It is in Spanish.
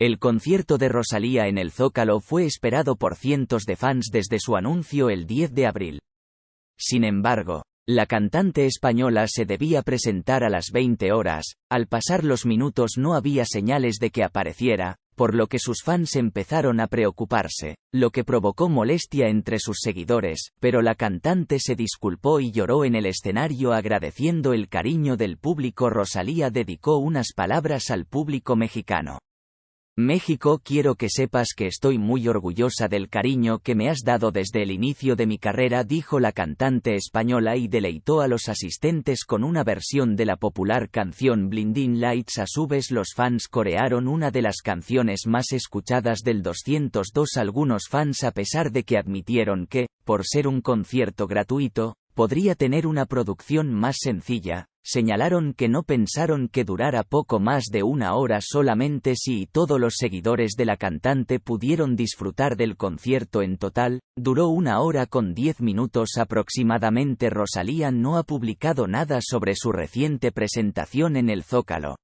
El concierto de Rosalía en el Zócalo fue esperado por cientos de fans desde su anuncio el 10 de abril. Sin embargo, la cantante española se debía presentar a las 20 horas, al pasar los minutos no había señales de que apareciera, por lo que sus fans empezaron a preocuparse, lo que provocó molestia entre sus seguidores, pero la cantante se disculpó y lloró en el escenario agradeciendo el cariño del público. Rosalía dedicó unas palabras al público mexicano. México quiero que sepas que estoy muy orgullosa del cariño que me has dado desde el inicio de mi carrera dijo la cantante española y deleitó a los asistentes con una versión de la popular canción Blinding Lights. A su vez los fans corearon una de las canciones más escuchadas del 202 algunos fans a pesar de que admitieron que, por ser un concierto gratuito, podría tener una producción más sencilla, señalaron que no pensaron que durara poco más de una hora solamente si todos los seguidores de la cantante pudieron disfrutar del concierto en total, duró una hora con diez minutos aproximadamente Rosalía no ha publicado nada sobre su reciente presentación en el Zócalo.